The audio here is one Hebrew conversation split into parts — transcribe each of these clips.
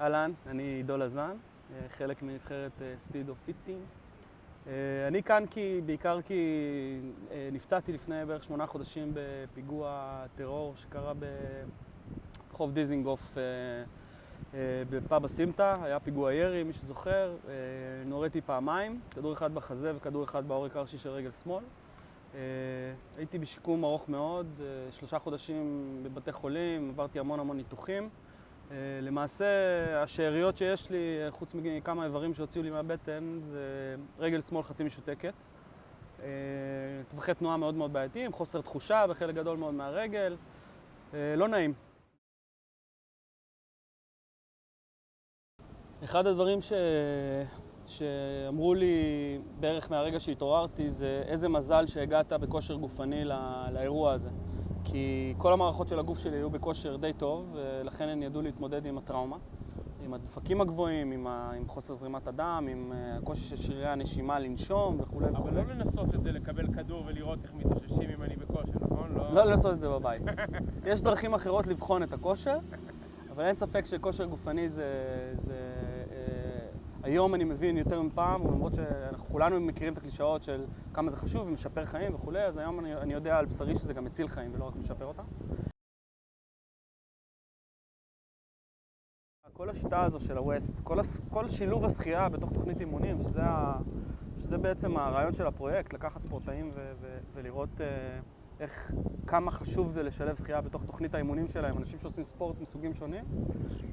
אהלן, אני עידו לזן, חלק מנבחרת Speed of Fifteen. אני כאן כי, בעיקר כי נפצעתי לפני בערך שמונה חודשים בפיגוע טרור שקרה ברחוב דיזינגוף בפאב הסמטה, היה פיגוע ירי, מי שזוכר, נוריתי פעמיים, כדור אחד בחזה וכדור אחד בעורק הראשי של רגל שמאל. הייתי בשיקום ארוך מאוד, שלושה חודשים בבתי חולים, עברתי המון המון ניתוחים. למעשה, השאריות שיש לי, חוץ מכמה איברים שהוציאו לי מהבטן, זה רגל שמאל חצי משותקת. טווחי תנועה מאוד מאוד בעייתיים, חוסר תחושה בחלק גדול מאוד מהרגל. לא נעים. אחד הדברים ש... שאמרו לי בערך מהרגע שהתעוררתי זה איזה מזל שהגעת בכושר גופני לא... לאירוע הזה. כי כל המערכות של הגוף שלי היו בכושר די טוב, ולכן הן ידעו להתמודד עם הטראומה, עם הדפקים הגבוהים, עם, ה... עם חוסר זרימת הדם, עם הקושי של שרירי הנשימה לנשום וכולי וכולי. אבל לא לנסות את זה, לקבל כדור ולראות איך מתאוששים אם אני בכושר, נכון? לא, לא לנסות את זה בבית. יש דרכים אחרות לבחון את הכושר, אבל אין ספק שכושר גופני זה... זה... היום אני מבין יותר מפעם, למרות שאנחנו כולנו מכירים את הקלישאות של כמה זה חשוב ומשפר חיים וכולי, אז היום אני, אני יודע על בשרי שזה גם מציל חיים ולא רק משפר אותם. כל השיטה הזו של הווסט, כל, הס... כל שילוב השחייה בתוך תוכנית אימונים, שזה, ה... שזה בעצם הרעיון של הפרויקט, לקחת ספורטאים ו... ו... ולראות uh, איך, כמה חשוב זה לשלב שחייה בתוך תוכנית האימונים שלהם, אנשים שעושים ספורט מסוגים שונים,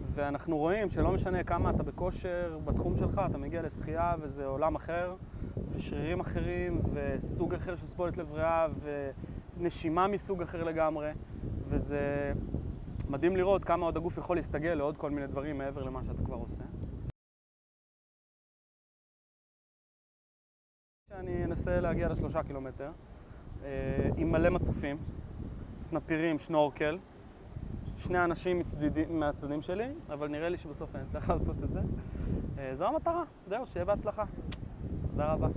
ואנחנו רואים שלא משנה כמה אתה בכושר בתחום שלך, אתה מגיע לשחייה וזה עולם אחר, ושרירים אחרים, וסוג אחר של סבולת לב ריאה, ונשימה מסוג אחר לגמרי, וזה מדהים לראות כמה עוד הגוף יכול להסתגל לעוד כל מיני דברים מעבר למה שאתה כבר עושה. אני אנסה להגיע לשלושה קילומטר. עם מלא מצופים, סנפירים, שנורקל, שני אנשים מצדידים, מהצדדים שלי, אבל נראה לי שבסוף אני אצליח לעשות את זה. זו המטרה, זהו, שיהיה בהצלחה. תודה רבה.